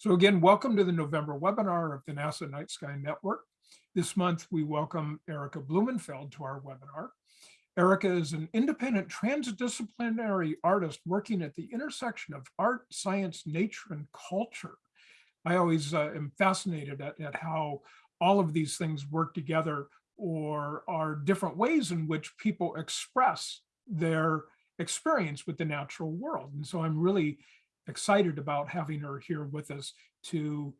So again, welcome to the November webinar of the NASA Night Sky Network. This month, we welcome Erika Blumenfeld to our webinar. Erika is an independent transdisciplinary artist working at the intersection of art, science, nature, and culture. I always uh, am fascinated at, at how all of these things work together or are different ways in which people express their experience with the natural world. And so I'm really excited about having her here with us to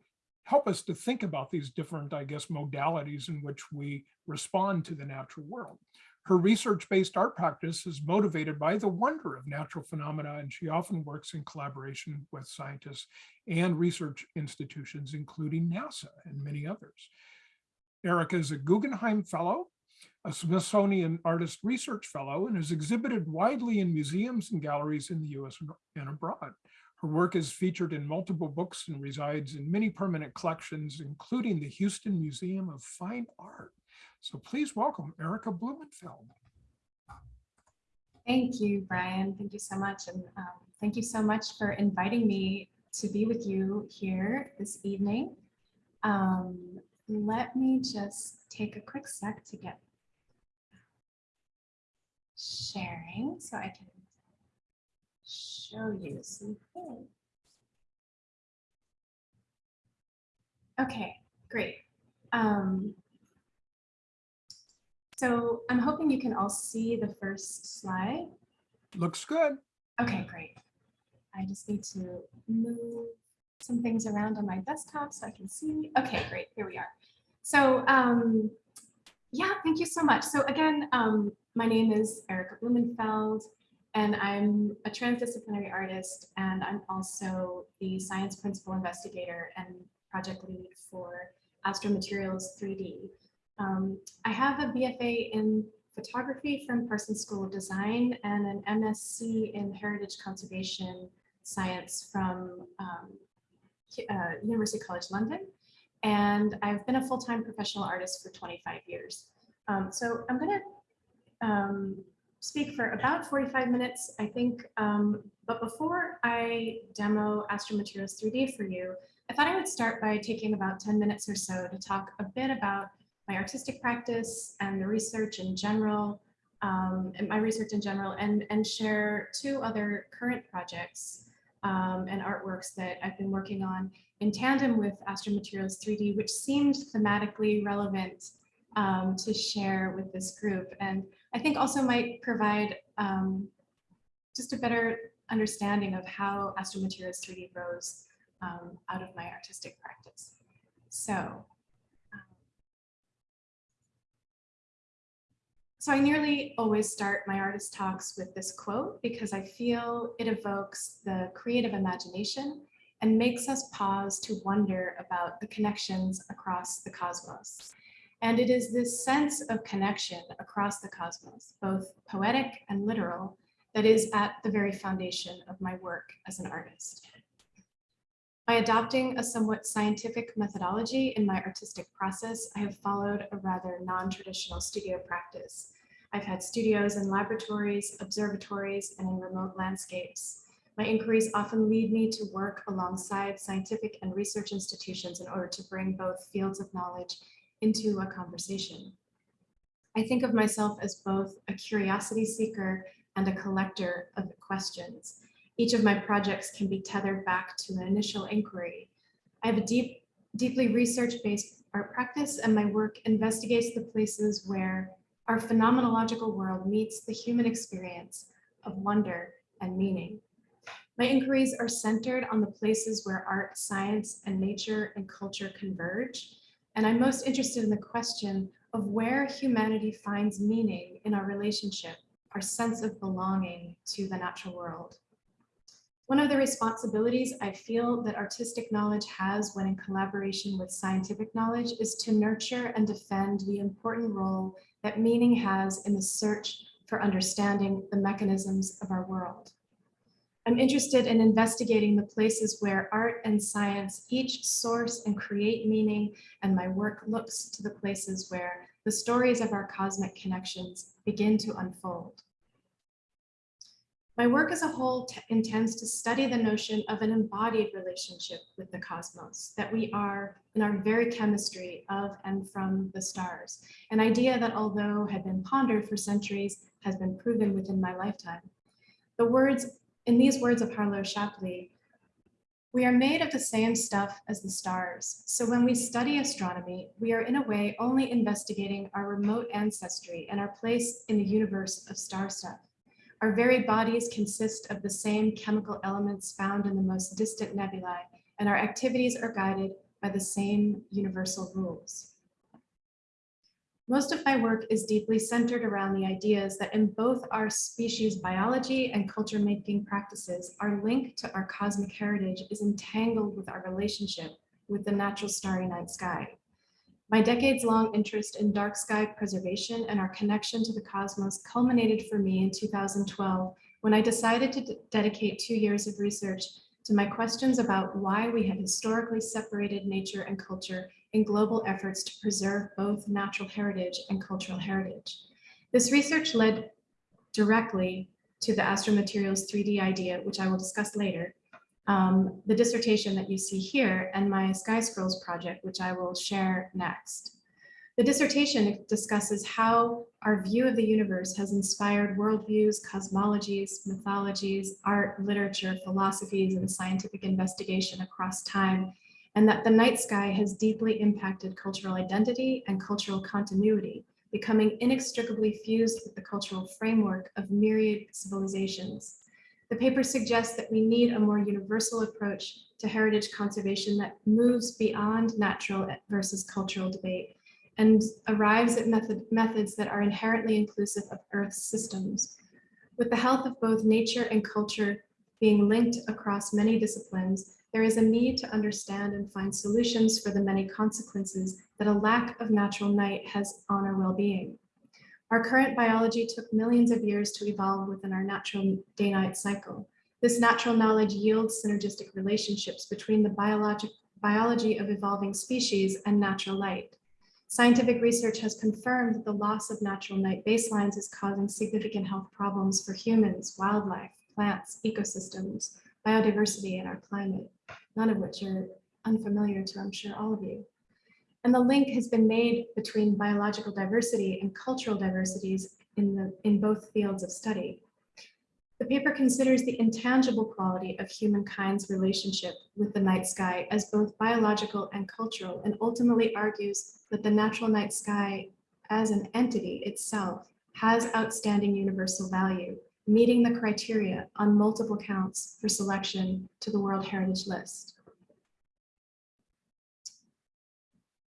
help us to think about these different, I guess, modalities in which we respond to the natural world. Her research-based art practice is motivated by the wonder of natural phenomena, and she often works in collaboration with scientists and research institutions, including NASA and many others. Erika is a Guggenheim Fellow, a Smithsonian Artist Research Fellow, and has exhibited widely in museums and galleries in the US and abroad. Her work is featured in multiple books and resides in many permanent collections, including the Houston Museum of Fine Art. So please welcome Erika Blumenfeld. Thank you, Brian. Thank you so much. And um, thank you so much for inviting me to be with you here this evening. Um, let me just take a quick sec to get sharing so I can show you. Okay, great. Um, so I'm hoping you can all see the first slide. Looks good. Okay, great. I just need to move some things around on my desktop so I can see. Okay, great. Here we are. So um, yeah, thank you so much. So again, um, my name is Erika Blumenfeld, and I'm a transdisciplinary artist, and I'm also the science principal investigator and project lead for Astromaterials 3D. Um, I have a BFA in photography from Parsons School of Design and an MSc in heritage conservation science from um, uh, University College London. And I've been a full-time professional artist for 25 years. Um, so I'm gonna um, speak for about 45 minutes, I think. Um, but before I demo Astromaterials 3D for you, I thought I would start by taking about 10 minutes or so to talk a bit about my artistic practice and the research in general, um, and my research in general, and, and share two other current projects um, and artworks that I've been working on in tandem with Astromaterials 3D, which seemed thematically relevant um, to share with this group. And I think also might provide um, just a better understanding of how Astromaterials 3D rose um, out of my artistic practice. So, um, so I nearly always start my artist talks with this quote because I feel it evokes the creative imagination and makes us pause to wonder about the connections across the cosmos. And it is this sense of connection across the cosmos, both poetic and literal, that is at the very foundation of my work as an artist. By adopting a somewhat scientific methodology in my artistic process, I have followed a rather non-traditional studio practice. I've had studios in laboratories, observatories, and in remote landscapes. My inquiries often lead me to work alongside scientific and research institutions in order to bring both fields of knowledge into a conversation. I think of myself as both a curiosity seeker and a collector of questions. Each of my projects can be tethered back to an initial inquiry. I have a deep, deeply research-based art practice and my work investigates the places where our phenomenological world meets the human experience of wonder and meaning. My inquiries are centered on the places where art, science, and nature and culture converge and I'm most interested in the question of where humanity finds meaning in our relationship, our sense of belonging to the natural world. One of the responsibilities I feel that artistic knowledge has when in collaboration with scientific knowledge is to nurture and defend the important role that meaning has in the search for understanding the mechanisms of our world. I'm interested in investigating the places where art and science each source and create meaning, and my work looks to the places where the stories of our cosmic connections begin to unfold. My work as a whole intends to study the notion of an embodied relationship with the cosmos, that we are in our very chemistry of and from the stars, an idea that although had been pondered for centuries, has been proven within my lifetime. The words, in these words of Harlow Shapley, we are made of the same stuff as the stars. So when we study astronomy, we are in a way only investigating our remote ancestry and our place in the universe of star stuff. Our very bodies consist of the same chemical elements found in the most distant nebulae, and our activities are guided by the same universal rules. Most of my work is deeply centered around the ideas that in both our species biology and culture making practices, our link to our cosmic heritage is entangled with our relationship with the natural starry night sky. My decades long interest in dark sky preservation and our connection to the cosmos culminated for me in 2012 when I decided to dedicate two years of research to my questions about why we had historically separated nature and culture in global efforts to preserve both natural heritage and cultural heritage. This research led directly to the astromaterials 3D idea, which I will discuss later, um, the dissertation that you see here, and my Sky Scrolls project, which I will share next. The dissertation discusses how our view of the universe has inspired worldviews, cosmologies, mythologies, art, literature, philosophies, and scientific investigation across time and that the night sky has deeply impacted cultural identity and cultural continuity, becoming inextricably fused with the cultural framework of myriad civilizations. The paper suggests that we need a more universal approach to heritage conservation that moves beyond natural versus cultural debate and arrives at method, methods that are inherently inclusive of Earth's systems. With the health of both nature and culture being linked across many disciplines, there is a need to understand and find solutions for the many consequences that a lack of natural night has on our well-being. Our current biology took millions of years to evolve within our natural day-night cycle. This natural knowledge yields synergistic relationships between the biologic biology of evolving species and natural light. Scientific research has confirmed that the loss of natural night baselines is causing significant health problems for humans, wildlife, plants, ecosystems, biodiversity, and our climate none of which are unfamiliar to, I'm sure, all of you. And the link has been made between biological diversity and cultural diversities in, the, in both fields of study. The paper considers the intangible quality of humankind's relationship with the night sky as both biological and cultural, and ultimately argues that the natural night sky as an entity itself has outstanding universal value meeting the criteria on multiple counts for selection to the World Heritage List.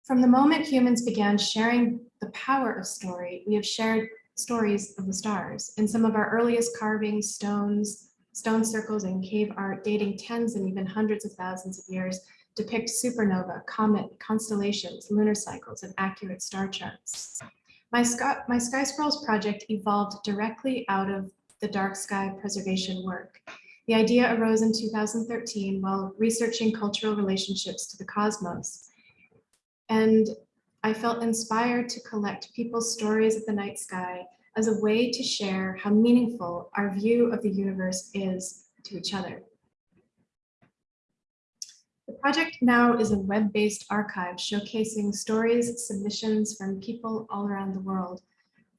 From the moment humans began sharing the power of story, we have shared stories of the stars. In some of our earliest carvings, stones, stone circles, and cave art dating tens and even hundreds of thousands of years depict supernova, comet, constellations, lunar cycles, and accurate star charts. My, Sky, my Sky Scrolls project evolved directly out of the dark sky preservation work. The idea arose in 2013 while researching cultural relationships to the cosmos. And I felt inspired to collect people's stories of the night sky as a way to share how meaningful our view of the universe is to each other. The project now is a web-based archive showcasing stories, submissions from people all around the world.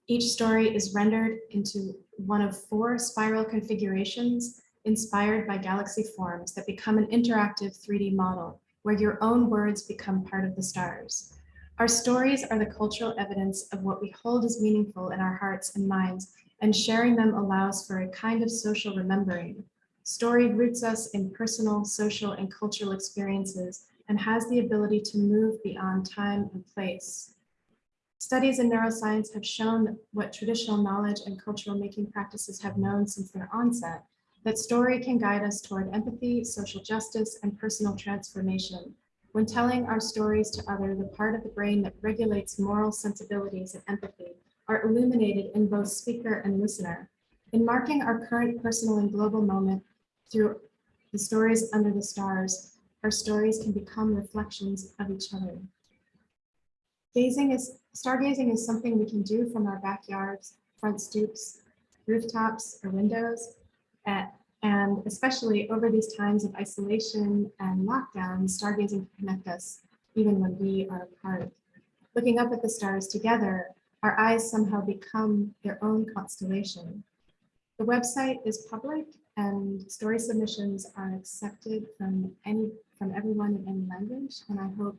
Each story is rendered into one of four spiral configurations inspired by galaxy forms that become an interactive 3D model where your own words become part of the stars. Our stories are the cultural evidence of what we hold as meaningful in our hearts and minds, and sharing them allows for a kind of social remembering. Story roots us in personal, social, and cultural experiences and has the ability to move beyond time and place. Studies in neuroscience have shown what traditional knowledge and cultural making practices have known since their onset, that story can guide us toward empathy, social justice, and personal transformation. When telling our stories to others, the part of the brain that regulates moral sensibilities and empathy are illuminated in both speaker and listener. In marking our current personal and global moment through the stories under the stars, our stories can become reflections of each other. Gazing is stargazing is something we can do from our backyards, front stoops, rooftops, or windows. A- And especially over these times of isolation and lockdown, stargazing can connect us even when we are apart. Looking up at the stars together, our eyes somehow become their own constellation. The website is public and story submissions are accepted from any, from everyone in any language. And I hope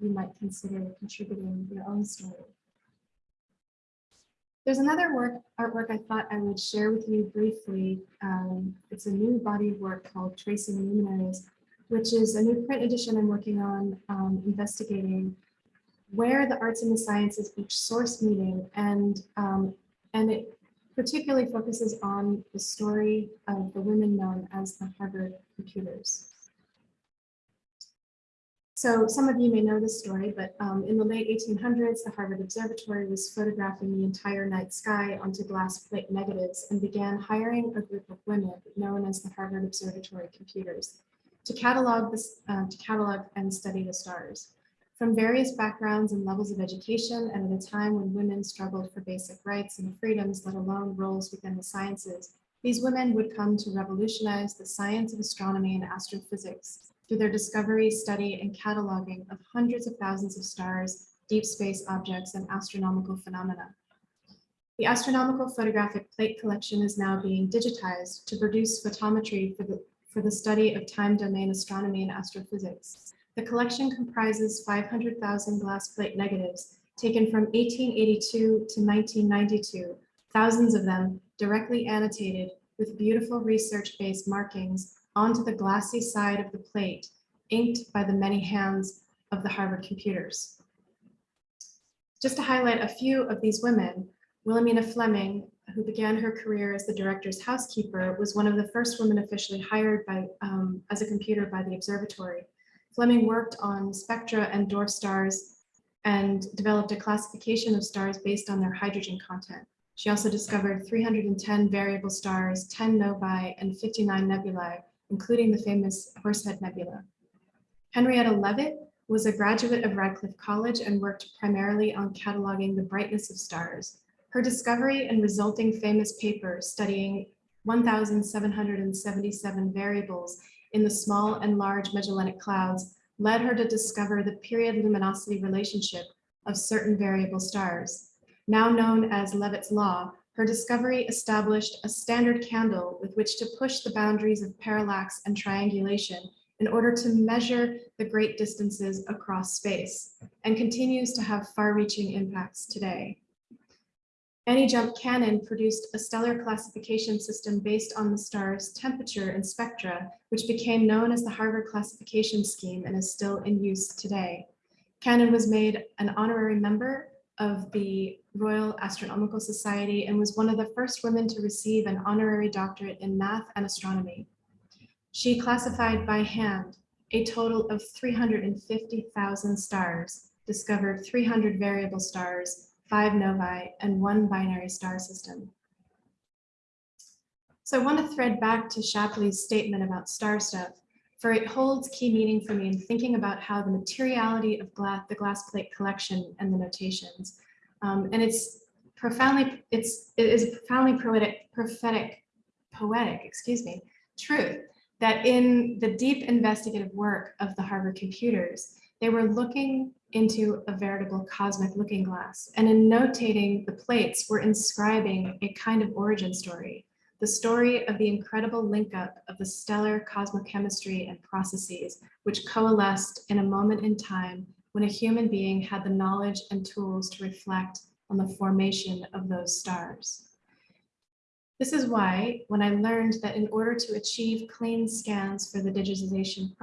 you might consider contributing your own story. There's another work, artwork I thought I would share with you briefly. Um, it's a new body of work called Tracing Luminaries, which is a new print edition I'm working on um, investigating where the arts and the sciences each source meeting and um, and it particularly focuses on the story of the women known as the Harvard computers. So some of you may know this story, but um, in the late 1800s, the Harvard Observatory was photographing the entire night sky onto glass plate negatives and began hiring a group of women known as the Harvard Observatory computers to catalog this, uh, to catalog and study the stars. From various backgrounds and levels of education, and at a time when women struggled for basic rights and freedoms, let alone roles within the sciences, these women would come to revolutionize the science of astronomy and astrophysics through their discovery, study, and cataloging of hundreds of thousands of stars, deep space objects, and astronomical phenomena. The astronomical photographic plate collection is now being digitized to produce photometry for the, for the study of time domain astronomy and astrophysics. The collection comprises 500,000 glass plate negatives taken from 1882 to 1992, thousands of them directly annotated with beautiful research-based markings onto the glassy side of the plate, inked by the many hands of the Harvard computers. Just to highlight a few of these women, Williamina Fleming, who began her career as the director's housekeeper, was one of the first women officially hired by, um, as a computer by the observatory. Fleming worked on spectra and dwarf stars and developed a classification of stars based on their hydrogen content. She also discovered 310 variable stars, 10 novae, and 59 nebulae, including the famous Horsehead Nebula. Henrietta Leavitt was a graduate of Radcliffe College and worked primarily on cataloging the brightness of stars. Her discovery and resulting famous paper studying 1,777 variables in the small and large Magellanic clouds led her to discover the period luminosity relationship of certain variable stars. Now known as Leavitt's law, her discovery established a standard candle with which to push the boundaries of parallax and triangulation in order to measure the great distances across space and continues to have far-reaching impacts today. Annie Jump Cannon produced a stellar classification system based on the star's temperature and spectra, which became known as the Harvard Classification Scheme and is still in use today. Cannon was made an honorary member of the Royal Astronomical Society and was one of the first women to receive an honorary doctorate in math and astronomy. She classified by hand a total of 350,000 stars, discovered 300 variable stars, five novae, and one binary star system. So I want to thread back to Shapley's statement about star stuff, for it holds key meaning for me in thinking about how the materiality of glass, the glass plate collection and the notations. Um, and it's profoundly, it's, it is profoundly poetic, prophetic, poetic, excuse me, truth that in the deep investigative work of the Harvard computers, they were looking into a veritable cosmic looking glass. And in notating the plates, we're inscribing a kind of origin story, the story of the incredible link up of the stellar cosmochemistry and processes, which coalesced in a moment in time when a human being had the knowledge and tools to reflect on the formation of those stars. This is why, when I learned that in order to achieve clean scans for the digitization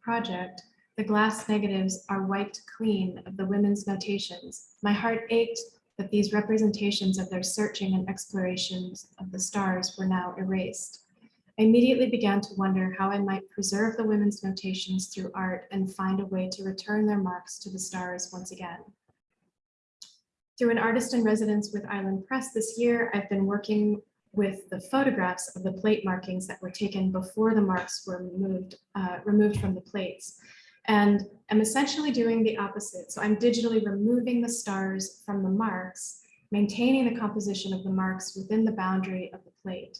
project, the glass negatives are wiped clean of the women's notations. My heart ached that these representations of their searching and explorations of the stars were now erased. I immediately began to wonder how I might preserve the women's notations through art and find a way to return their marks to the stars once again. Through an artist in residence with Island Press this year, I've been working with the photographs of the plate markings that were taken before the marks were removed, uh, removed from the plates. And I'm essentially doing the opposite. So I'm digitally removing the stars from the marks, maintaining the composition of the marks within the boundary of the plate.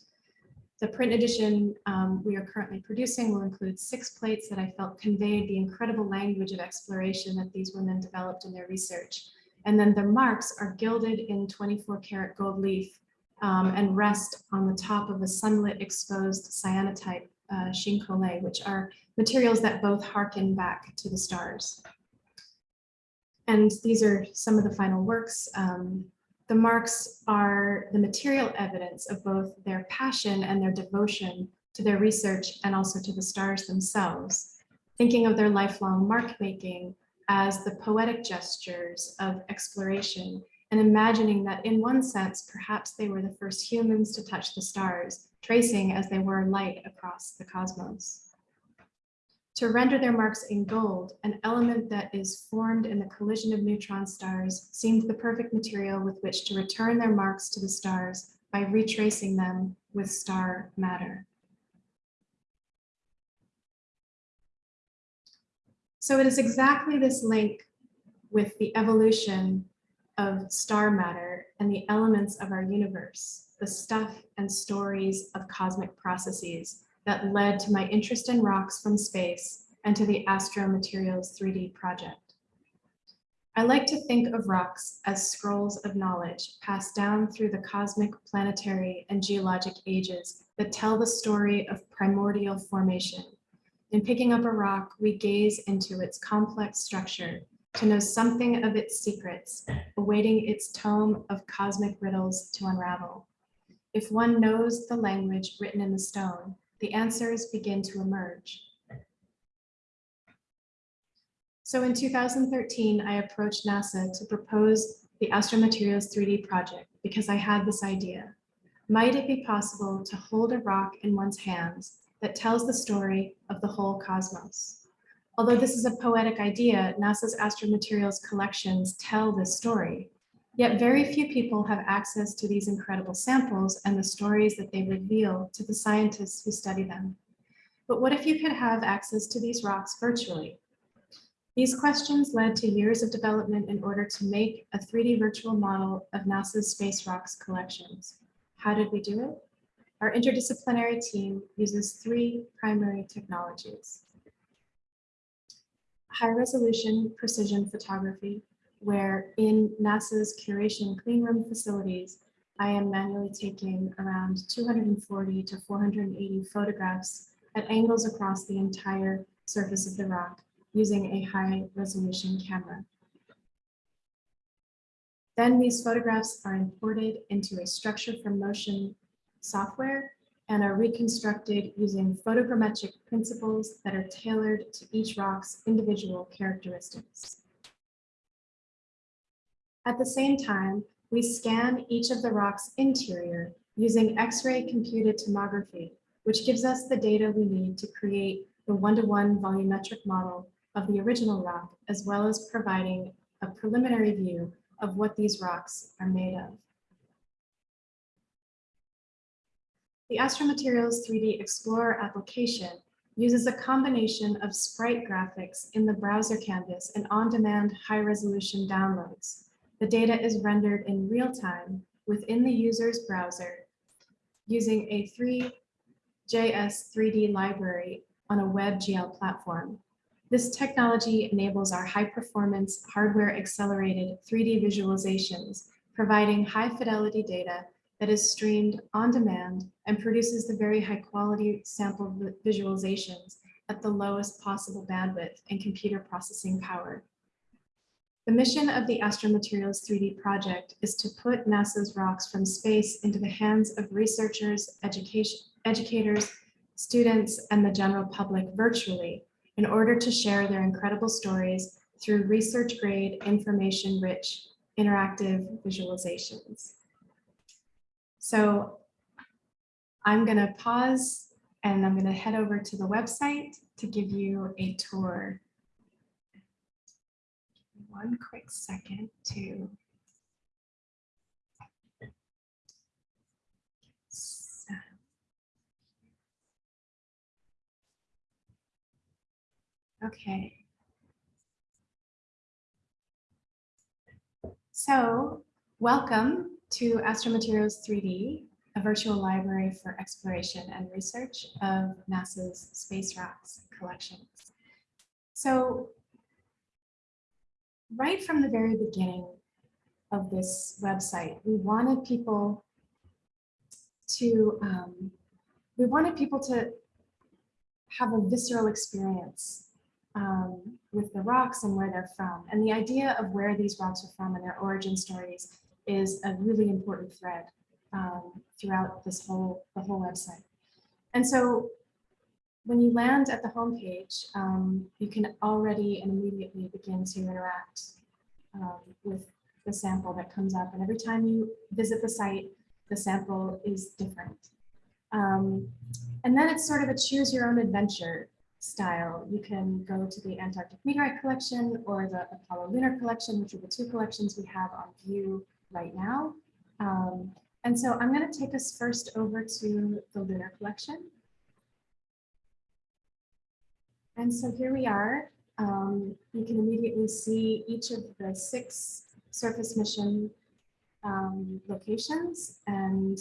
The print edition um, we are currently producing will include six plates that I felt conveyed the incredible language of exploration that these women developed in their research. And then the marks are gilded in 24 karat gold leaf um, and rest on the top of a sunlit exposed cyanotype uh, chine-collé, which are materials that both harken back to the stars. And these are some of the final works. Um, the marks are the material evidence of both their passion and their devotion to their research and also to the stars themselves, thinking of their lifelong mark making as the poetic gestures of exploration and imagining that in one sense, perhaps they were the first humans to touch the stars, tracing as they were light across the cosmos. To render their marks in gold, an element that is formed in the collision of neutron stars seemed the perfect material with which to return their marks to the stars by retracing them with star matter. So it is exactly this link with the evolution of star matter and the elements of our universe, the stuff and stories of cosmic processes that led to my interest in rocks from space and to the Astro Materials 3D project. I like to think of rocks as scrolls of knowledge passed down through the cosmic, planetary, and geologic ages that tell the story of primordial formation. In picking up a rock, we gaze into its complex structure to know something of its secrets, awaiting its tome of cosmic riddles to unravel. If one knows the language written in the stone, the answers begin to emerge. So in 2013, I approached NASA to propose the Astromaterials 3D project because I had this idea. Might it be possible to hold a rock in one's hands that tells the story of the whole cosmos? Although this is a poetic idea, NASA's astromaterials collections tell this story. Yet very few people have access to these incredible samples and the stories that they reveal to the scientists who study them. But what if you could have access to these rocks virtually? These questions led to years of development in order to make a 3D virtual model of NASA's space rocks collections. How did we do it? Our interdisciplinary team uses three primary technologies. High resolution precision photography, where in NASA's curation cleanroom facilities, I am manually taking around 240 to 480 photographs at angles across the entire surface of the rock using a high resolution camera. Then these photographs are imported into a structure from motion software and are reconstructed using photogrammetric principles that are tailored to each rock's individual characteristics. At the same time, we scan each of the rock's interior using X-ray computed tomography, which gives us the data we need to create the one-to-one -one volumetric model of the original rock, as well as providing a preliminary view of what these rocks are made of. The Astromaterials 3D Explorer application uses a combination of sprite graphics in the browser canvas and on-demand high-resolution downloads. The data is rendered in real time within the user's browser using a three.js 3D library on a WebGL platform. This technology enables our high performance hardware accelerated 3D visualizations, providing high fidelity data that is streamed on demand and produces the very high quality sample visualizations at the lowest possible bandwidth and computer processing power. The mission of the Astromaterials 3D project is to put NASA's rocks from space into the hands of researchers, education, educators, students, and the general public virtually in order to share their incredible stories through research grade, information rich, interactive visualizations. So I'm going to pause and I'm going to head over to the website to give you a tour. One quick second to Okay. So welcome to Astromaterials 3D. a virtual library for exploration and research of NASA's Space Rocks collections. So right from the very beginning of this website, we wanted people to, um, we wanted people to have a visceral experience um, with the rocks and where they're from. And the idea of where these rocks are from and their origin stories is a really important thread um, throughout this whole, the whole website. And so when you land at the homepage, um, you can already and immediately begin to interact um, with the sample that comes up. And every time you visit the site, the sample is different. Um, and then it's sort of a choose your own adventure style. You can go to the Antarctic Meteorite Collection or the Apollo Lunar Collection, which are the two collections we have on view right now. Um, and so I'm going to take us first over to the Lunar Collection. And so here we are. Um, you can immediately see each of the six surface mission um, locations, and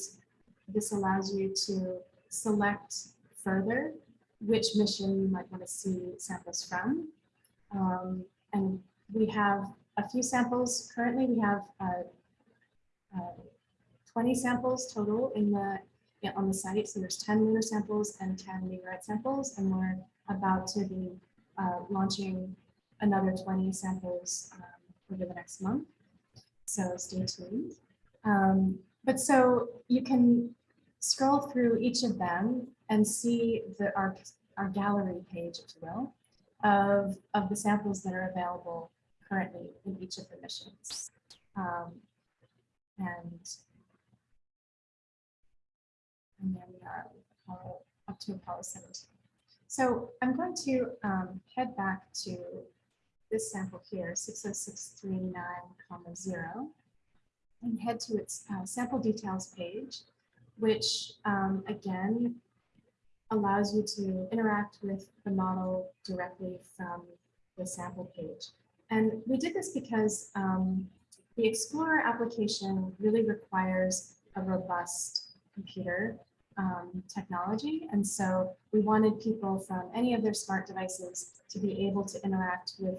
this allows you to select further which mission you might want to see samples from. Um, and we have a few samples. Currently, we have uh, uh, 20 samples total in the on the site. So there's 10 lunar samples and 10 meteorite samples, and we're about to be uh, launching another 20 samples um, over the next month. So stay tuned. Um, but so you can scroll through each of them and see the our, our gallery page, if you will, of, of the samples that are available currently in each of the missions. Um, and, and there we are up to Apollo 17. So I'm going to um, head back to this sample here, 60639, comma 0, and head to its uh, sample details page, which um, again allows you to interact with the model directly from the sample page. And we did this because um, the Explorer application really requires a robust computer um, technology. And so we wanted people from any of their smart devices to be able to interact with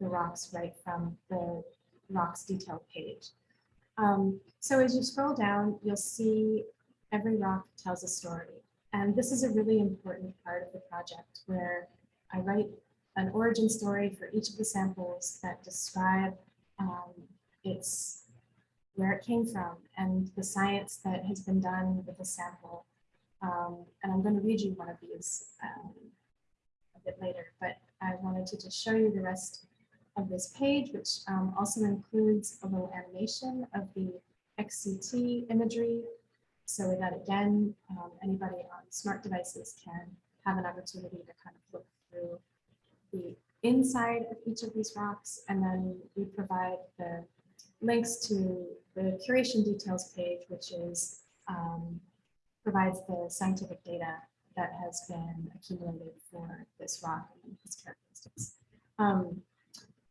the rocks right from the rocks detail page. Um, so as you scroll down, you'll see every rock tells a story. And this is a really important part of the project where I write an origin story for each of the samples that describe um, its where it came from and the science that has been done with the sample. Um, and I'm going to read you one of these um, a bit later, but I wanted to just show you the rest of this page, which um, also includes a little animation of the XCT imagery so that again, um, anybody on smart devices can have an opportunity to kind of look through the inside of each of these rocks. And then we provide the links to the curation details page, which is um, provides the scientific data that has been accumulated for this rock and its characteristics. Um,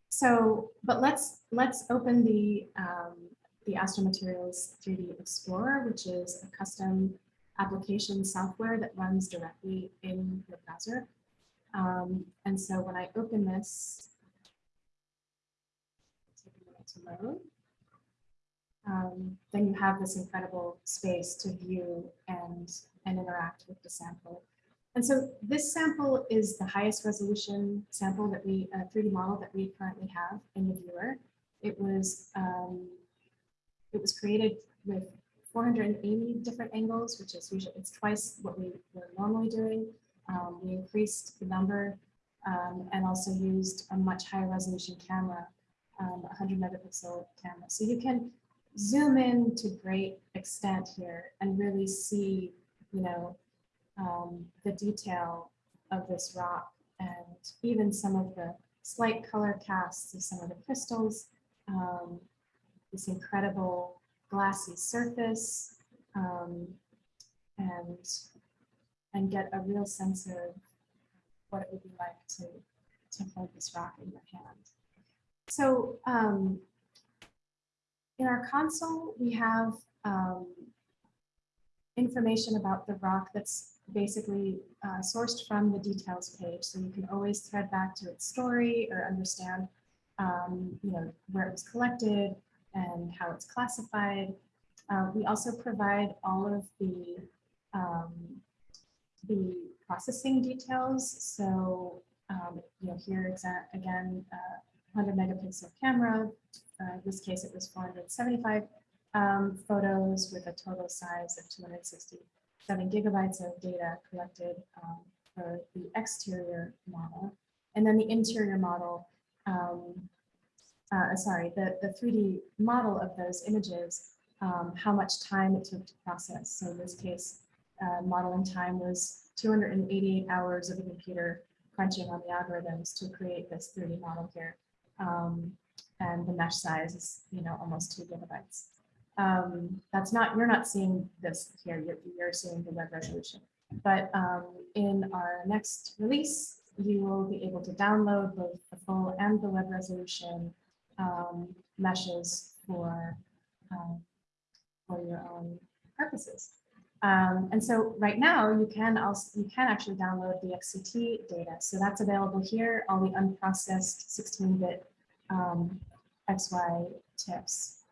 so, but let's let's open the um, the Astromaterials 3D Explorer, which is a custom application software that runs directly in your browser. Um, and so when I open this, take a minute to load, um, then you have this incredible space to view and, and interact with the sample. And so this sample is the highest resolution sample that we, uh, 3D model that we currently have in the viewer. It was um, it was created with 480 different angles, which is usually, it's twice what we were normally doing. Um, we increased the number um, and also used a much higher resolution camera, um, 100 megapixel camera. So you can zoom in to great extent here and really see, you know, um, the detail of this rock and even some of the slight color casts of some of the crystals um, this incredible glassy surface um, and and get a real sense of what it would be like to to hold this rock in your hand. So um, in our console, we have um, information about the rock that's basically uh, sourced from the details page. So you can always thread back to its story or understand, um, you know, where it was collected and how it's classified. Uh, we also provide all of the um, the processing details. So, um, you know, here again, uh, 100 megapixel camera. Uh, in this case, it was 475 um, photos with a total size of 267 gigabytes of data collected um, for the exterior model. And then the interior model, um, uh, sorry, the, the 3D model of those images, um, how much time it took to process. So in this case, uh, modeling time was 288 hours of the computer crunching on the algorithms to create this 3D model here. Um, and the mesh size is, you know, almost two gigabytes. Um, that's not, you're not seeing this here, you're, you're seeing the web resolution. But um, in our next release, you will be able to download both the full and the web resolution um, meshes for, um, for your own purposes. Um, and so right now you can also, you can actually download the XCT data. So that's available here, all the unprocessed 16-bit um, XY tips.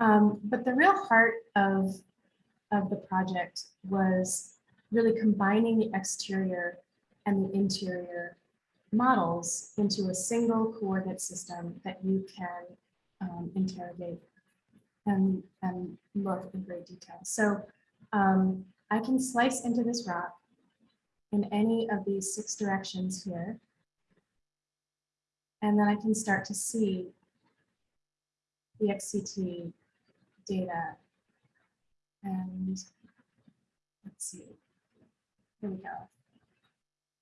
Um, but the real heart of, of the project was really combining the exterior and the interior models into a single coordinate system that you can um, interrogate and, and look in great detail. So um, I can slice into this rock in any of these six directions here. And then I can start to see the XCT data. And let's see, here we go.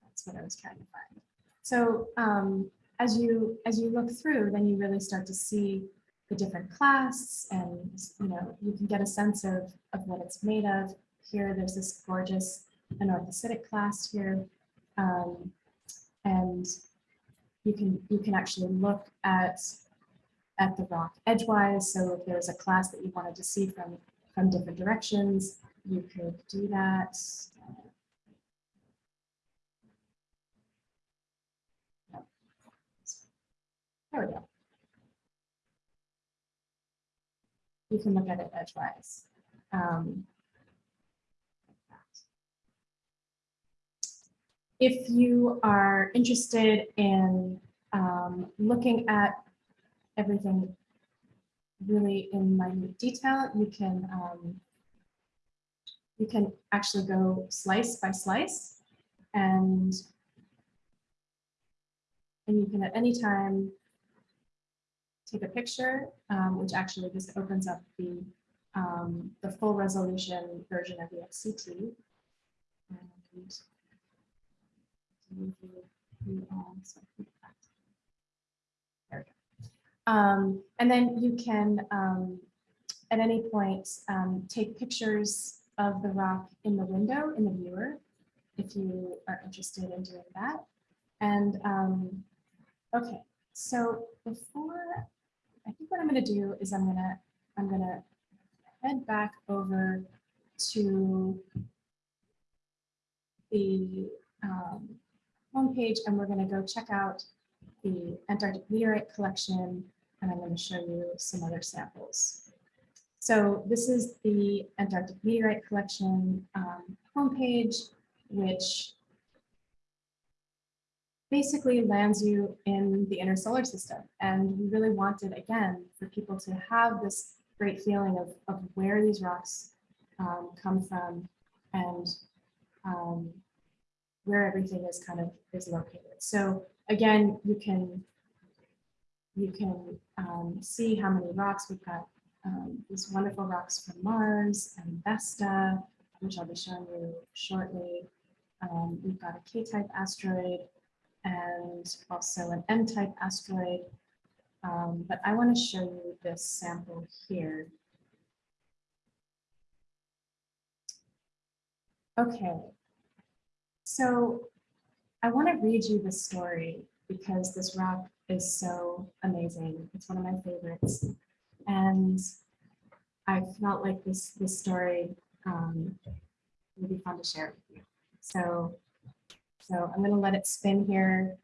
That's what I was trying to find. So um, as you as you look through, then you really start to see the different class and you know you can get a sense of, of what it's made of. Here there's this gorgeous anorthositic clast here. Um, and you can you can actually look at at the rock edgewise. So if there's a class that you wanted to see from from different directions, you could do that. There we go. You can look at it edgewise. Um, if you are interested in um, looking at everything really in minute detail, you can um, you can actually go slice by slice and and you can at any time take a picture, um, which actually just opens up the um, the full resolution version of the XCT. And Um, and then you can, um, at any point, um, take pictures of the rock in the window in the viewer, if you are interested in doing that. And um, okay, so before, I think what I'm going to do is I'm going to I'm going to head back over to the um, homepage and we're going to go check out the Antarctic meteorite collection and I'm going to show you some other samples. So this is the Antarctic meteorite collection um, homepage, which basically lands you in the inner solar system. And we really wanted, again, for people to have this great feeling of, of where these rocks um, come from and um, where everything is kind of is located. So again, you can you can um, see how many rocks we've got. Um, these wonderful rocks from Mars and Vesta, which I'll be showing you shortly. Um, we've got a K-type asteroid and also an M-type asteroid. Um, but I want to show you this sample here. Okay, so I want to read you the story because this rock is so amazing. It's one of my favorites. And I felt like this, this story um, will be fun to share with you. So, so I'm gonna let it spin here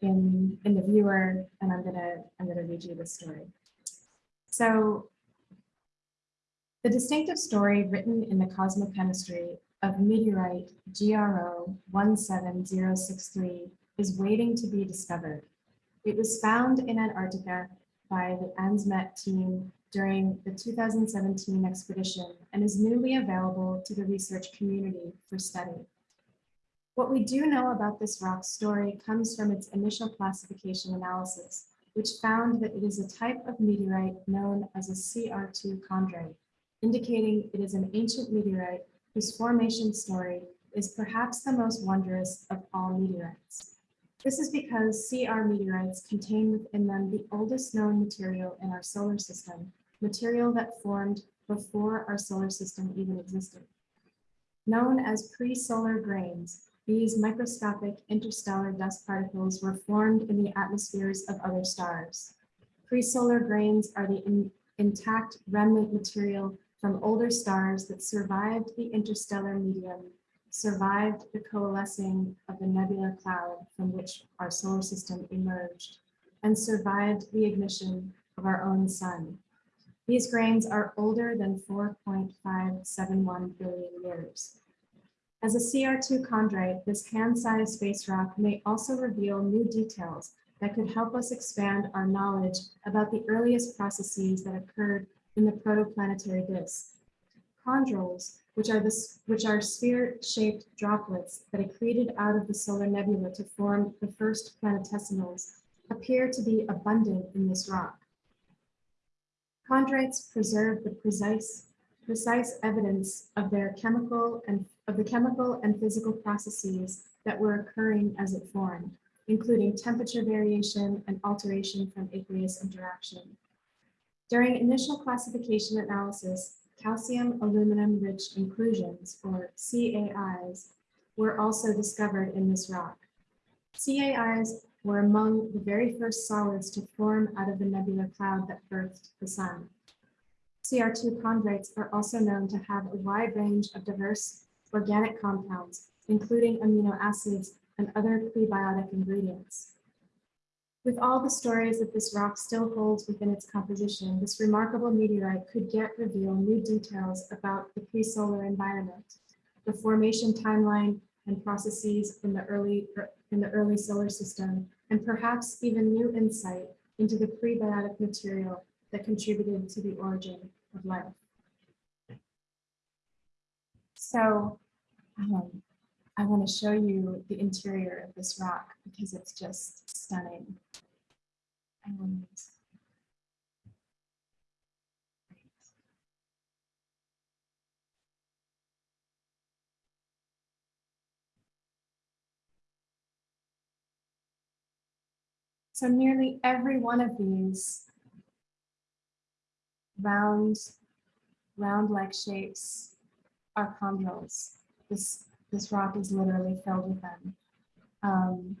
in, in the viewer, and I'm gonna, I'm gonna read you the story. So the distinctive story written in the cosmochemistry of meteorite GRO 17063 is waiting to be discovered. It was found in Antarctica by the ANSMET team during the 2017 expedition and is newly available to the research community for study. What we do know about this rock story comes from its initial classification analysis, which found that it is a type of meteorite known as a CR2 chondrite, indicating it is an ancient meteorite whose formation story is perhaps the most wondrous of all meteorites. This is because CR meteorites contain within them the oldest known material in our solar system, material that formed before our solar system even existed. Known as pre-solar grains, these microscopic interstellar dust particles were formed in the atmospheres of other stars. Pre-solar grains are the in- intact remnant material from older stars that survived the interstellar medium, survived the coalescing of the nebular cloud from which our solar system emerged, and survived the ignition of our own sun. These grains are older than 4.571 billion years. As a CR2 chondrite, this hand-sized space rock may also reveal new details that could help us expand our knowledge about the earliest processes that occurred in the protoplanetary disk. Chondrules, which are, which are sphere-shaped droplets that are created out of the solar nebula to form the first planetesimals, appear to be abundant in this rock. Chondrites preserve the precise, precise evidence of their chemical and of the chemical and physical processes that were occurring as it formed, including temperature variation and alteration from aqueous interaction. During initial classification analysis, calcium aluminum rich inclusions, or CAIs, were also discovered in this rock. CAIs were among the very first solids to form out of the nebular cloud that birthed the sun. CR2 chondrites are also known to have a wide range of diverse organic compounds, including amino acids and other prebiotic ingredients. With all the stories that this rock still holds within its composition, this remarkable meteorite could yet reveal new details about the pre-solar environment, the formation timeline and processes in the early in the early solar system, and perhaps even new insight into the prebiotic material that contributed to the origin of life. So um, I want to show you the interior of this rock because it's just stunning. And So nearly every one of these round, round-like shapes are chondrules. This, this rock is literally filled with them, um,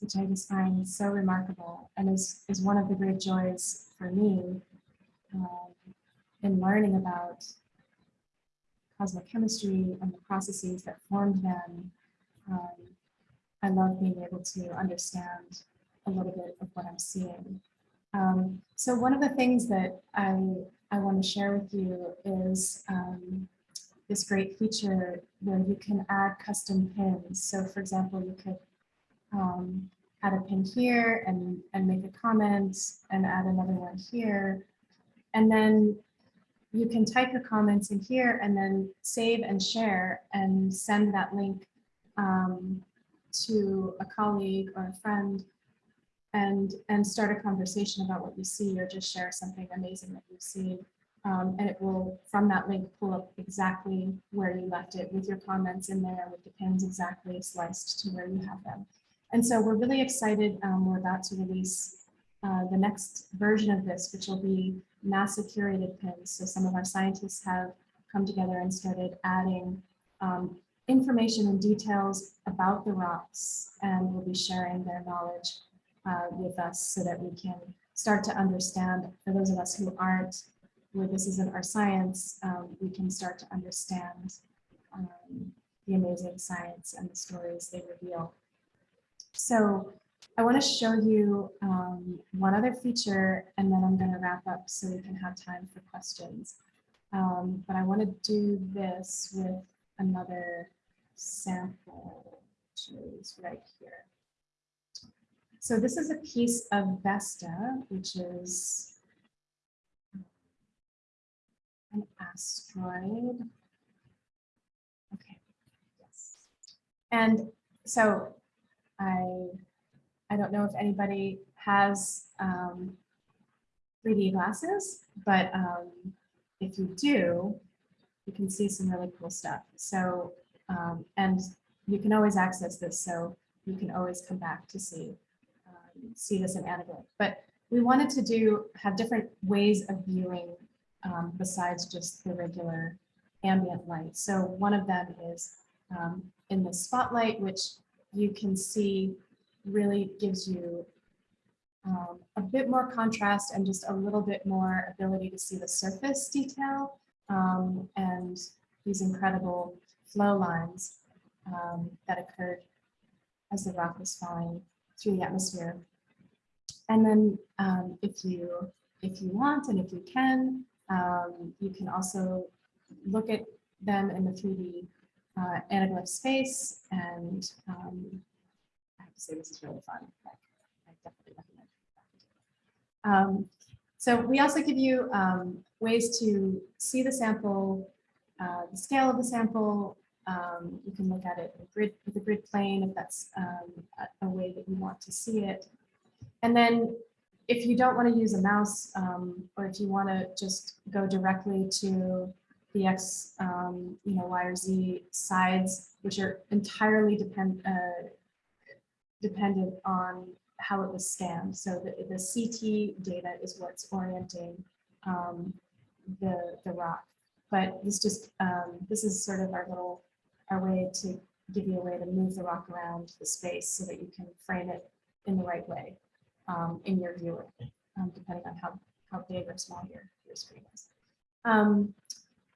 which I just find so remarkable and is, is one of the great joys for me um, in learning about cosmochemistry and the processes that formed them. Um, I love being able to understand a little bit of what I'm seeing. Um, so one of the things that I, I want to share with you is um, this great feature where you can add custom pins. So for example, you could um, add a pin here and, and make a comment and add another one here. And then you can type your comments in here and then save and share and send that link um, to a colleague or a friend and, and start a conversation about what you see or just share something amazing that you've seen. Um, and it will, from that link, pull up exactly where you left it with your comments in there with the pins exactly sliced to where you have them. And so we're really excited. Um, we're about to release uh, the next version of this, which will be NASA curated pins. So some of our scientists have come together and started adding um, information and details about the rocks and will be sharing their knowledge uh, with us so that we can start to understand, for those of us who aren't where this isn't our science, um, we can start to understand um, the amazing science and the stories they reveal. So I want to show you um, one other feature and then I'm going to wrap up so we can have time for questions. Um, but I want to do this with another sample, which is right here. So this is a piece of Vesta, which is an asteroid. Okay, yes. And so I, I don't know if anybody has um, 3D glasses, but um, if you do, you can see some really cool stuff. So, um, and you can always access this, so you can always come back to see um, see this in anaglyph. But we wanted to do have different ways of viewing um, besides just the regular ambient light. So one of them is um, in the spotlight, which you can see really gives you um, a bit more contrast and just a little bit more ability to see the surface detail um, and these incredible flow lines um, that occurred as the rock was falling through the atmosphere. And then um, if you if you want and if you can, um, you can also look at them in the 3D uh, anaglyph space. And um, I have to say this is really fun. Like, I definitely recommend. Um, so we also give you um, ways to see the sample, uh, the scale of the sample. Um, you can look at it grid, with a grid plane if that's um, a, a way that you want to see it. And then if you don't want to use a mouse um, or if you want to just go directly to the X, um, you know, Y or Z sides, which are entirely depend, uh, dependent on how it was scanned. So the, the CT data is what's orienting um, the, the rock. But this just, um, this is sort of our little, our way to give you a way to move the rock around the space so that you can frame it in the right way um, in your viewer, um, depending on how, how big or small your, your screen is. Um,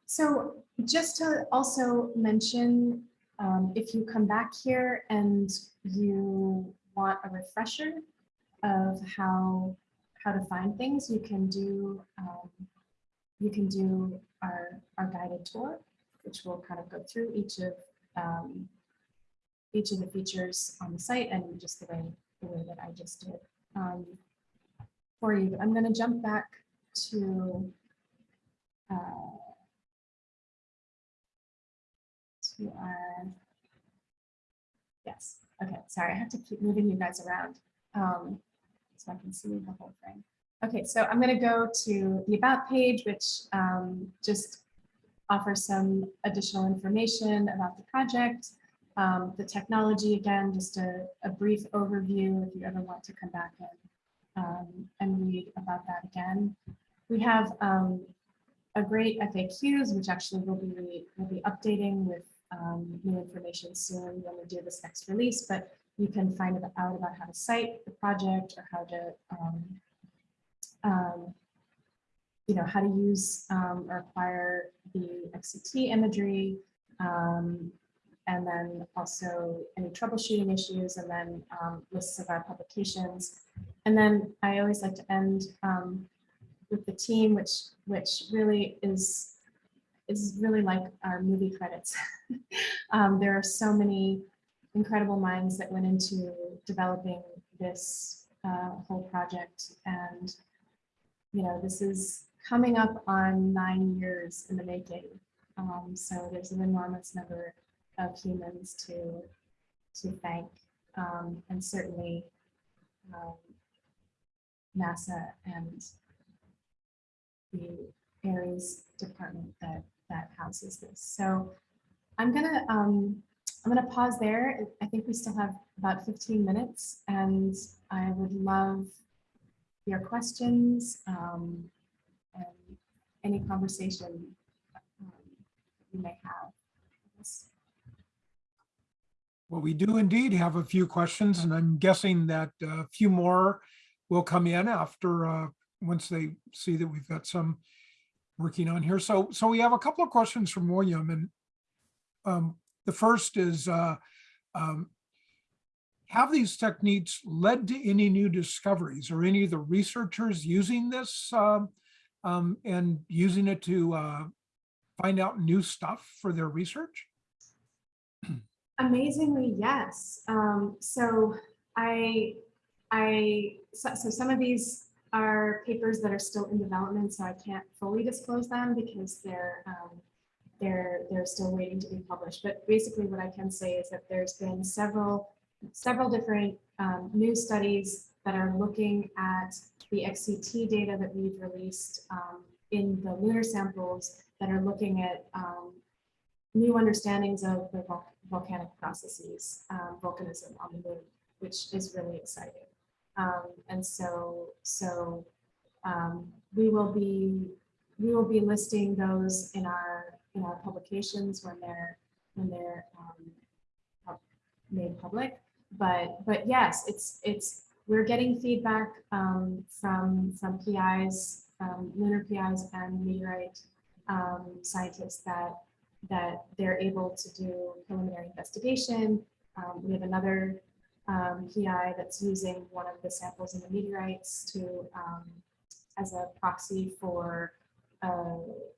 so just to also mention, um, if you come back here and you want a refresher of how how to find things, you can do um, you can do our our guided tour, which will kind of go through each of um, each of the features on the site and just the way the way that I just did um, for you. I'm going to jump back to uh, to our yes. Okay, sorry, I have to keep moving you guys around um, so I can see the whole thing. Okay, so I'm going to go to the About page, which um, just offers some additional information about the project, um, the technology, again, just a, a, brief overview if you ever want to come back in um, and read about that again. We have um, a great FAQs, which actually will be, will be updating with um, new information soon when we do this next release, but you can find out about how to cite the project or how to, um, um, you know, how to use um, or acquire the XCT imagery, um, and then also any troubleshooting issues, and then um, lists of our publications. And then I always like to end with the team, which which really is is really like our movie credits. um, there are so many incredible minds that went into developing this uh, whole project. And, you know, this is coming up on nine years in the making. Um, so there's an enormous number of humans to, to thank. Um, and certainly um, NASA and the Ares department that that houses this. So I'm gonna um, I'm gonna pause there. I think we still have about 15 minutes, and I would love your questions um, and any conversation um, you may have. Well, we do indeed have a few questions, and I'm guessing that a few more will come in after uh, once they see that we've got some working on here. So, so we have a couple of questions from William and um, the first is, uh, um, have these techniques led to any new discoveries or any of the researchers using this um, um, and using it to uh, find out new stuff for their research? Amazingly, yes. Um, so I, I, so, so some of these are papers that are still in development, so I can't fully disclose them because they're, um, they're, they're still waiting to be published. But basically what I can say is that there's been several, several different um, new studies that are looking at the XCT data that we've released um, in the lunar samples that are looking at um, new understandings of the volcanic processes, um, volcanism on the moon, which is really exciting. Um, and so, so um, we will be we will be listing those in our in our publications when they're when they're um, made public. But but yes, it's it's we're getting feedback um, from from PIs, lunar PIs, and meteorite um, scientists that that they're able to do preliminary investigation. Um, we have another um, PI that's using one of the samples in the meteorites to um, as a proxy for uh,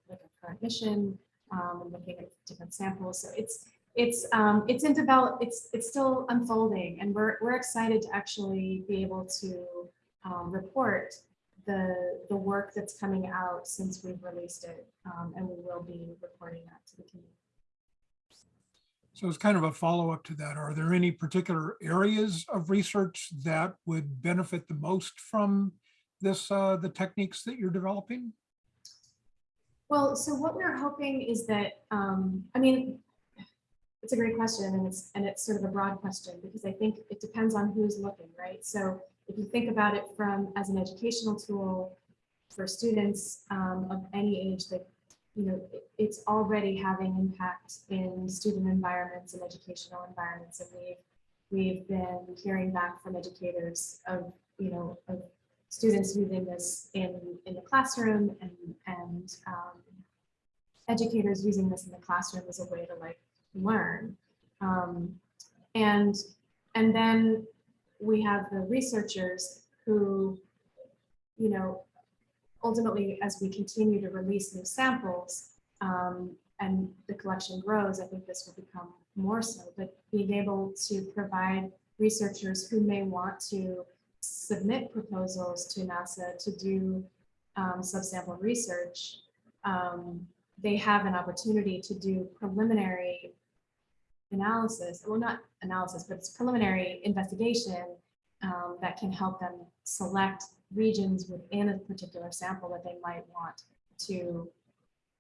like a current mission um, looking at different samples. So it's it's um, it's in develop. It's it's still unfolding, and we're we're excited to actually be able to um, report the the work that's coming out since we've released it, um, and we will be reporting that to the community. So it's kind of a follow-up to that. Are there any particular areas of research that would benefit the most from this, uh, the techniques that you're developing? Well, so what we're hoping is that, um, I mean, it's a great question and it's, and it's sort of a broad question because I think it depends on who's looking, right? So if you think about it from as an educational tool for students um, of any age that, you know, it's already having impact in student environments and educational environments. And we've, we've been hearing back from educators of, you know, of students using this in, in the classroom and, and um, educators using this in the classroom as a way to like learn. Um, and, and then we have the researchers who, you know, ultimately, as we continue to release new samples um, and the collection grows, I think this will become more so, but being able to provide researchers who may want to submit proposals to NASA to do um, subsample research, um, they have an opportunity to do preliminary analysis, well, not analysis, but it's preliminary investigation um, that can help them select regions within a particular sample that they might want to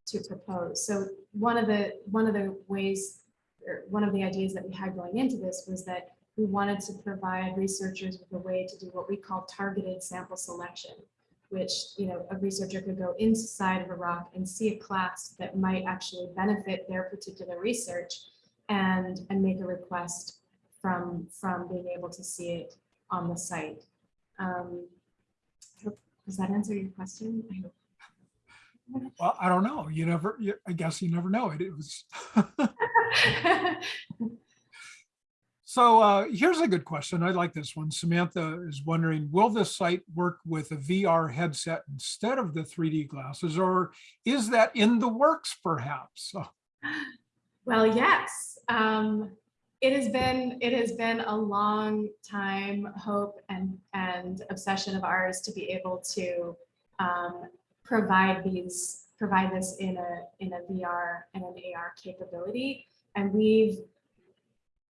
to propose. So one of the one of the ways or one of the ideas that we had going into this was that we wanted to provide researchers with a way to do what we call targeted sample selection, which you know a researcher could go inside of a rock and see a clast that might actually benefit their particular research and and make a request from from being able to see it on the site. Um, does that answer your question? I hope. Well, I don't know. You never, you- I guess you never know it. It was. So uh, here's a good question. I like this one. Samantha is wondering, will this site work with a VR headset instead of the 3D glasses, or is that in the works perhaps? Well, yes. Um, it has been it has been a long time hope and and obsession of ours to be able to um, provide these provide this in a in a VR and an AR capability. And we've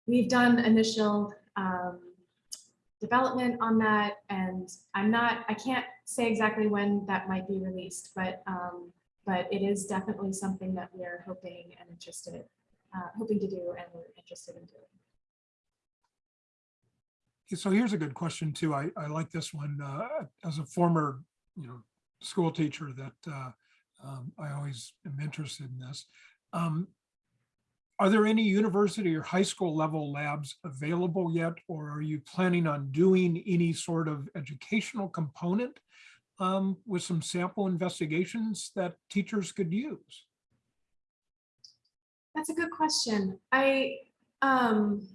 we've done initial um, development on that, and I'm not I can't say exactly when that might be released, but um, but it is definitely something that we're hoping and interested uh, hoping to do and we're interested in doing. so here's a good question too. I, I like this one. uh, As a former, you know, school teacher that uh, um, I always am interested in this. Um, Are there any university or high school level labs available yet, or are you planning on doing any sort of educational component um, with some sample investigations that teachers could use? That's a good question. I, um,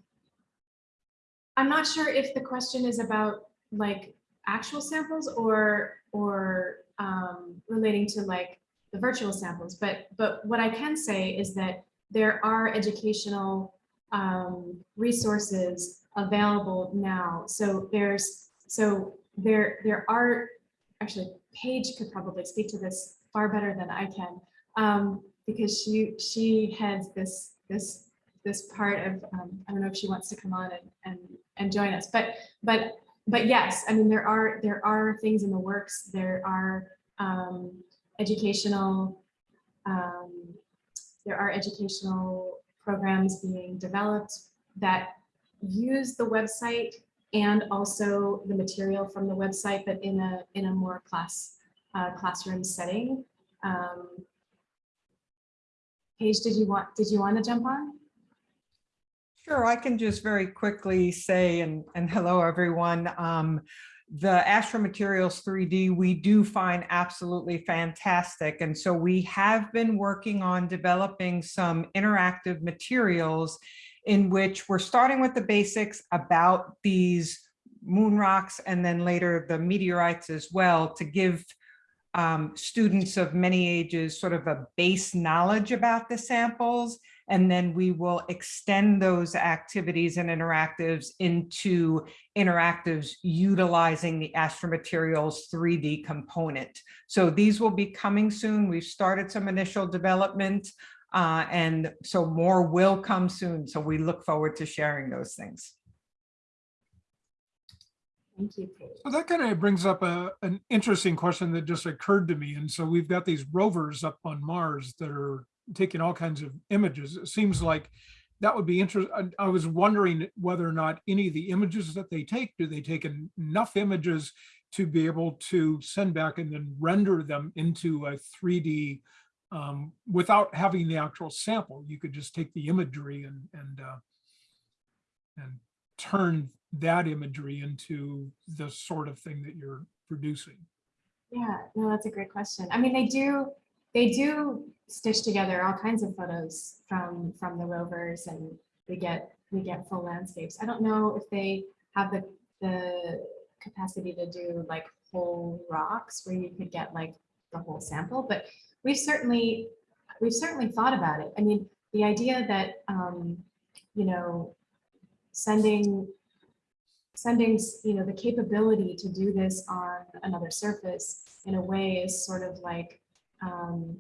I'm not sure if the question is about like actual samples or, or, um, relating to like the virtual samples, but, but what I can say is that there are educational, um, resources available now. So there's, so there, there are, actually Paige could probably speak to this far better than I can. Um, because she, she heads this, this, this part of, um, I don't know if she wants to come on and, and, and join us, but, but, but yes, I mean, there are, there are things in the works. There are, um, educational, um, there are educational programs being developed that use the website and also the material from the website, but in a, in a more class, uh, classroom setting. Um, Paige, did you want, did you want to jump on? Sure, I can just very quickly say, and, and hello, everyone. Um, the Astro Materials 3D, we do find absolutely fantastic. And so we have been working on developing some interactive materials in which we're starting with the basics about these moon rocks and then later the meteorites as well to give um, students of many ages sort of a base knowledge about the samples. And then we will extend those activities and interactives into interactives utilizing the Astromaterials 3D component. So these will be coming soon. We've started some initial development uh, and so more will come soon. So we look forward to sharing those things. Thank you, So that kind of brings up a, an interesting question that just occurred to me. And so we've got these rovers up on Mars that are taking all kinds of images. It seems like that would be interesting. I was wondering whether or not any of the images that they take, do they take enough images to be able to send back and then render them into a 3D um, without having the actual sample? You could just take the imagery and, and, uh, and turn that imagery into the sort of thing that you're producing. Yeah, no, that's a great question. I mean, they do, they do stitch together all kinds of photos from, from the rovers and we get, we get full landscapes. I don't know if they have the, the capacity to do like whole rocks where you could get like the whole sample, but we've certainly, we've certainly thought about it. I mean, the idea that, um, you know, sending sending, you know, the capability to do this on another surface in a way is sort of like, um,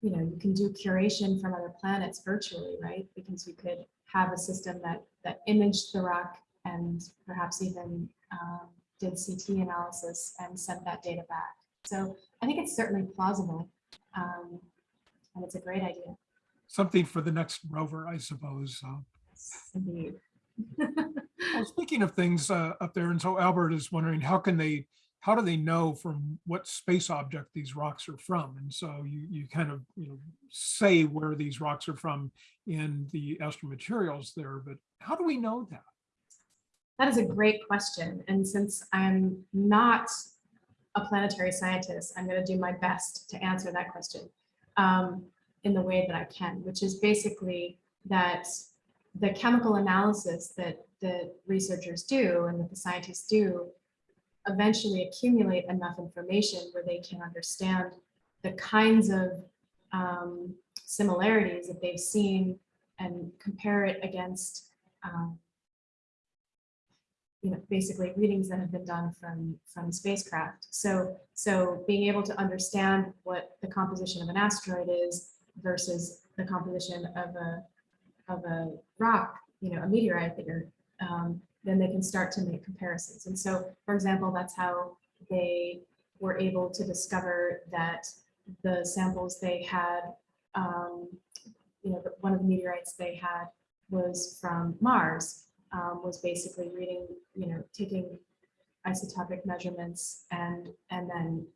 you know, you can do curation from other planets virtually, right? Because you could have a system that that imaged the rock and perhaps even um, did CT analysis and sent that data back. So I think it's certainly plausible, um, and it's a great idea. Something for the next rover, I suppose. uh, Indeed. Well, speaking of things uh, up there, and so Albert is wondering, how can they, how do they know from what space object these rocks are from? And so you, you kind of, you know, say where these rocks are from in the astromaterials there, but how do we know that? That is a great question. And since I'm not a planetary scientist, I'm going to do my best to answer that question um, in the way that I can, which is basically that the chemical analysis that the researchers do and that the scientists do eventually accumulate enough information where they can understand the kinds of um, similarities that they've seen and compare it against um, you know, basically readings that have been done from, from spacecraft. So, so being able to understand what the composition of an asteroid is versus the composition of a, of a rock, you know, a meteorite you're, um, then they can start to make comparisons. And so, for example, that's how they were able to discover that the samples they had, um, you know, one of the meteorites they had was from Mars, um, was basically reading, you know, taking isotopic measurements and, and then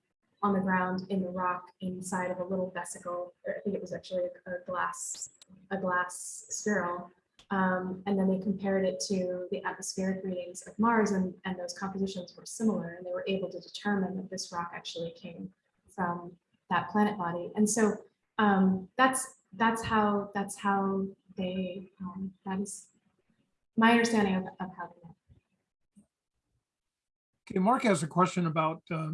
on the ground in the rock inside of a little vesicle, or I think it was actually a, a glass, a glass spherule, Um, and then they compared it to the atmospheric readings of Mars and, and those compositions were similar and they were able to determine that this rock actually came from that planet body. And so um, that's that's how that's how they um, that is my understanding of, of how they know. Okay, Mark has a question about uh,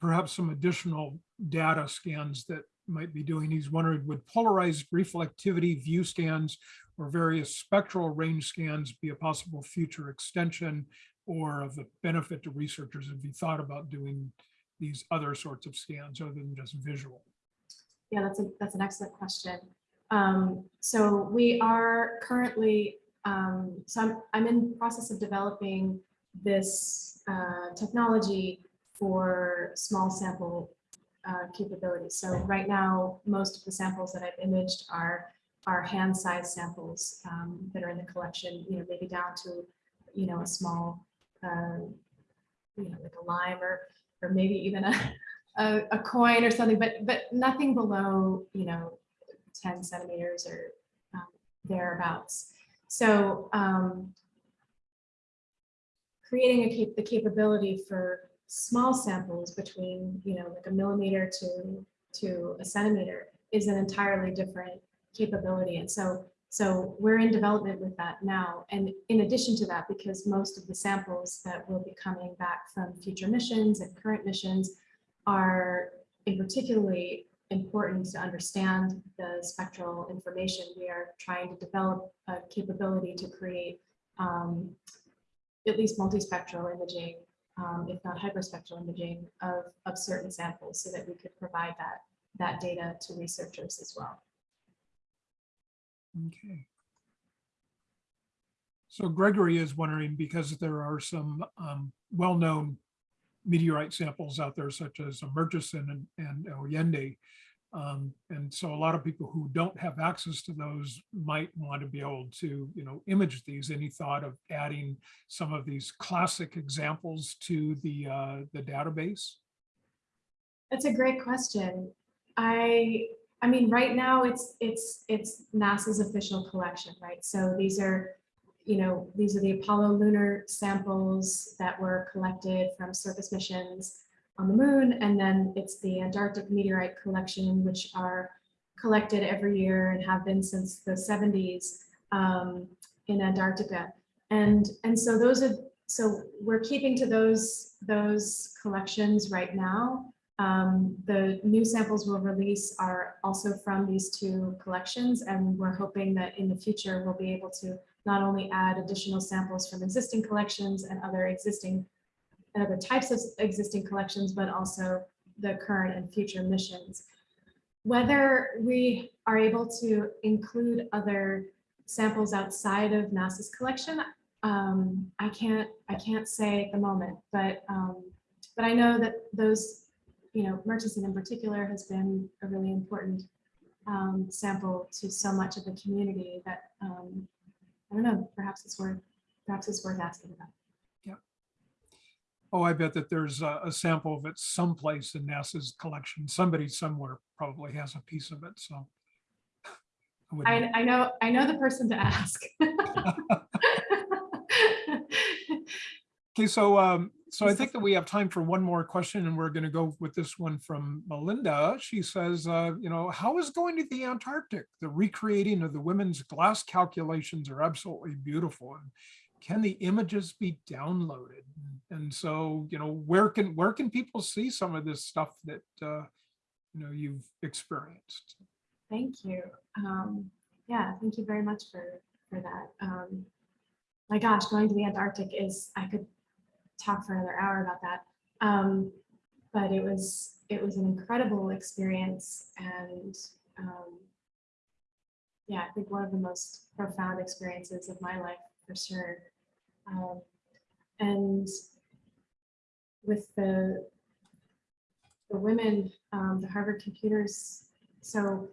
perhaps some additional data scans that might be doing. He's wondering, would polarized reflectivity view scans or various spectral range scans be a possible future extension or of the benefit to researchers if you thought about doing these other sorts of scans other than just visual? Yeah, that's a that's an excellent question. Um, so we are currently um, so I'm I'm in process of developing this uh, technology for small sample uh, capabilities. So right now, most of the samples that I've imaged are are hand-sized samples um, that are in the collection. You know, maybe down to you know a small, uh, you know, like a lime or or maybe even a a, a coin or something, but but nothing below you know 10 centimeters or um, thereabouts. So um, creating a cap the capability for small samples between, you know, like a millimeter to, to a centimeter is an entirely different capability. And so, so we're in development with that now. And in addition to that, because most of the samples that will be coming back from future missions and current missions are in particularly important to understand the spectral information. We are trying to develop a capability to create um, at least multispectral imaging, um, if not hyperspectral imaging of, of certain samples so that we could provide that, that data to researchers as well. Okay. So Gregory is wondering, because there are some um, well-known meteorite samples out there, such as Murchison and, and Allende. Um, and so a lot of people who don't have access to those might want to be able to, you know, image these. Any thought of adding some of these classic examples to the uh, the database? That's a great question. I I mean, right now it's it's it's NASA's official collection, right? So these are, you know, these are the Apollo lunar samples that were collected from surface missions on the moon, and then it's the Antarctic meteorite collection, which are collected every year and have been since the 70s um, in Antarctica. And and so those are so we're keeping to those those collections right now. Um, the new samples we'll release are also from these two collections, and we're hoping that in the future we'll be able to not only add additional samples from existing collections and other existing other types of existing collections, but also the current and future missions. Whether we are able to include other samples outside of NASA's collection, um, I can't I can't say at the moment, but um, but I know that those you know, Murchison in particular has been a really important um, sample to so much of the community that um, I don't know, perhaps it's worth perhaps it's worth asking about. Yeah. Oh, I bet that there's a, a sample of it someplace in NASA's collection. Somebody somewhere probably has a piece of it, so. I I, I know I know the person to ask. Okay, so, um, so I think that we have time for one more question and we're gonna go with this one from Melinda. She says, uh, you know, how is going to the Antarctic? The recreating of the women's glass calculations are absolutely beautiful. And can the images be downloaded? And so, you know, where can, where can people see some of this stuff that, uh, you know, you've experienced? Thank you. Um, yeah, thank you very much for for that. Um, my gosh, going to the Antarctic is I could talk for another hour about that. Um, but it was it was an incredible experience and um, yeah, I think one of the most profound experiences of my life for sure. Um, and with the the women, um, the Harvard computers. So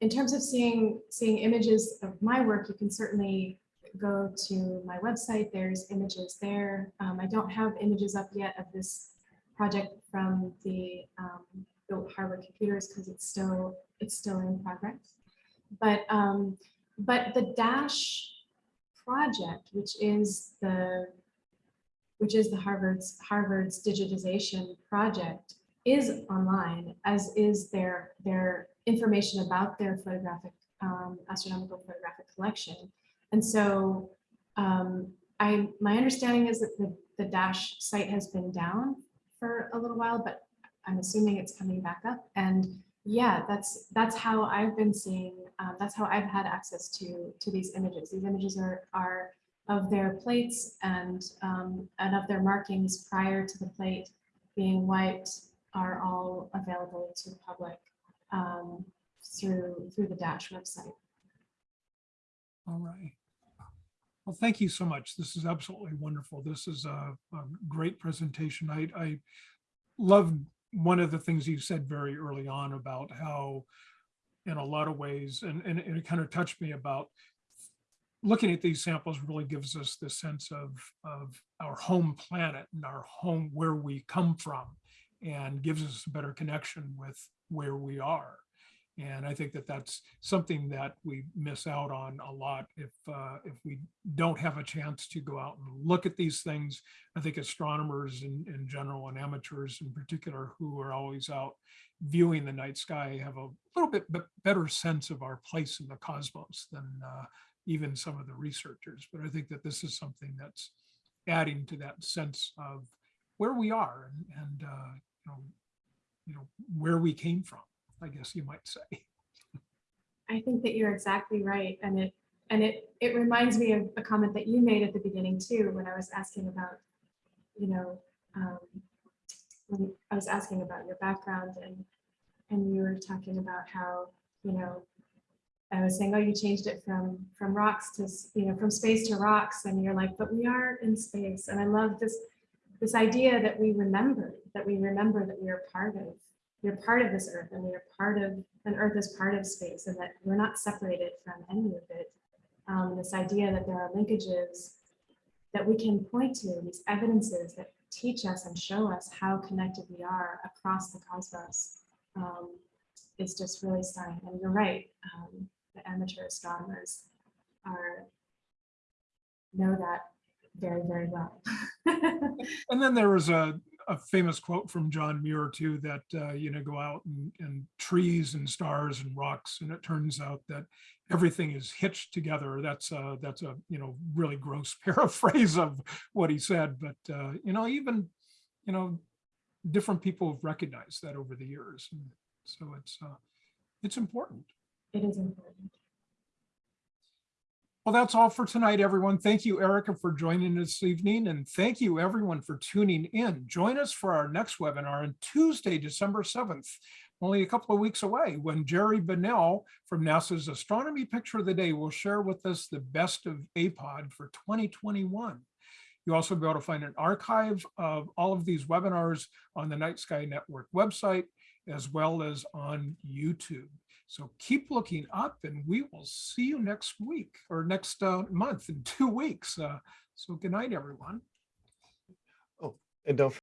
in terms of seeing seeing images of my work, you can certainly go to my website. There's images there. Um, I don't have images up yet of this project from the, um, the Harvard computers because it's still it's still in progress. But um, but the DASH project, which is the which is the Harvard's Harvard's digitization project, is online, as is their their information about their photographic um, astronomical photographic collection. And so um, I my understanding is that the, the Dash site has been down for a little while, but I'm assuming it's coming back up. And yeah, that's that's how I've been seeing. Um, that's how I've had access to to these images. These images are are of their plates and um, and of their markings prior to the plate being wiped are all available to the public um, through through the Dash website. All right. Well, thank you so much. This is absolutely wonderful. This is a, a great presentation. I, I love one of the things you said very early on about how in a lot of ways, and, and it kind of touched me about looking at these samples really gives us the sense of, of our home planet and our home, where we come from, and gives us a better connection with where we are. And I think that that's something that we miss out on a lot if uh, if we don't have a chance to go out and look at these things. I think astronomers in, in general and amateurs in particular who are always out viewing the night sky have a little bit be- better sense of our place in the cosmos than uh, even some of the researchers. But I think that this is something that's adding to that sense of where we are and, and uh, you know, you know, where we came from, I guess you might say. I think that you're exactly right. And it and it it reminds me of a comment that you made at the beginning too, when I was asking about, you know, um, when I was asking about your background and and you were talking about how, you know, I was saying, oh, you changed it from from rocks to, you know, from space to rocks. And you're like, but we are in space. And I love this this idea that we remember, that we remember that we are part of, we're part of this earth and we are part of, and earth is part of space and that we're not separated from any of it. Um, this idea that there are linkages that we can point to, these evidences that teach us and show us how connected we are across the cosmos um, is just really stunning. And you're right, um, the amateur astronomers are know that very, very well. And then there was a, a famous quote from John Muir too, that, uh, you know, go out and, and trees and stars and rocks. And it turns out that everything is hitched together. That's a, that's a, you know, really gross paraphrase of what he said. But, uh, you know, even, you know, different people have recognized that over the years. And so it's, uh, it's important. it is important. Well, that's all for tonight, everyone. Thank you, Erika, for joining us this evening, and thank you, everyone, for tuning in. Join us for our next webinar on Tuesday, December 7th, only a couple of weeks away, when Jerry Bonnell from NASA's Astronomy Picture of the Day will share with us the best of APOD for 2021. You'll also be able to find an archive of all of these webinars on the Night Sky Network website, as well as on YouTube. So keep looking up and we will see you next week or next uh, month in two weeks. Uh, so good night, everyone. Oh, And don't